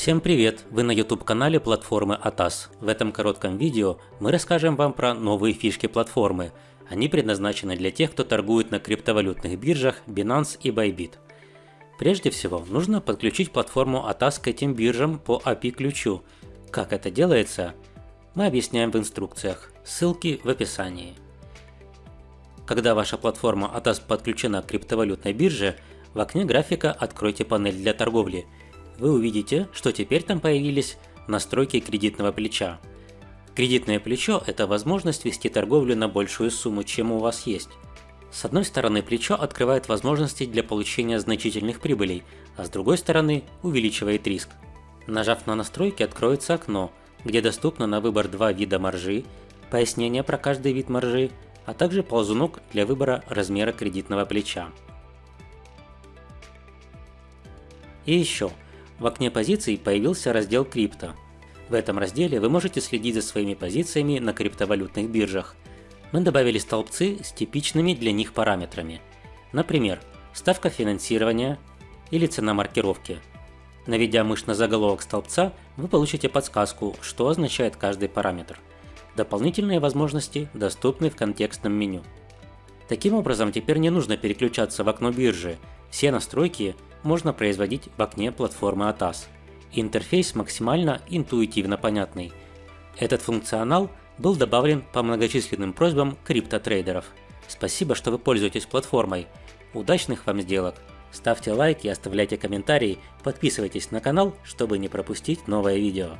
Всем привет! Вы на YouTube канале платформы ATAS. В этом коротком видео мы расскажем вам про новые фишки платформы. Они предназначены для тех, кто торгует на криптовалютных биржах Binance и Bybit. Прежде всего, нужно подключить платформу ATAS к этим биржам по API-ключу. Как это делается, мы объясняем в инструкциях. Ссылки в описании. Когда ваша платформа ATAS подключена к криптовалютной бирже, в окне графика откройте панель для торговли – вы увидите, что теперь там появились настройки кредитного плеча. Кредитное плечо – это возможность вести торговлю на большую сумму, чем у вас есть. С одной стороны, плечо открывает возможности для получения значительных прибылей, а с другой стороны увеличивает риск. Нажав на настройки, откроется окно, где доступно на выбор два вида маржи, пояснение про каждый вид маржи, а также ползунок для выбора размера кредитного плеча. И еще, в окне позиций появился раздел крипто. В этом разделе вы можете следить за своими позициями на криптовалютных биржах. Мы добавили столбцы с типичными для них параметрами. Например, ставка финансирования или цена маркировки. Наведя мышь на заголовок столбца, вы получите подсказку, что означает каждый параметр. Дополнительные возможности доступны в контекстном меню. Таким образом, теперь не нужно переключаться в окно биржи. Все настройки можно производить в окне платформы ATAS. Интерфейс максимально интуитивно понятный. Этот функционал был добавлен по многочисленным просьбам криптотрейдеров. Спасибо, что вы пользуетесь платформой. Удачных вам сделок! Ставьте лайки, оставляйте комментарии, подписывайтесь на канал, чтобы не пропустить новое видео.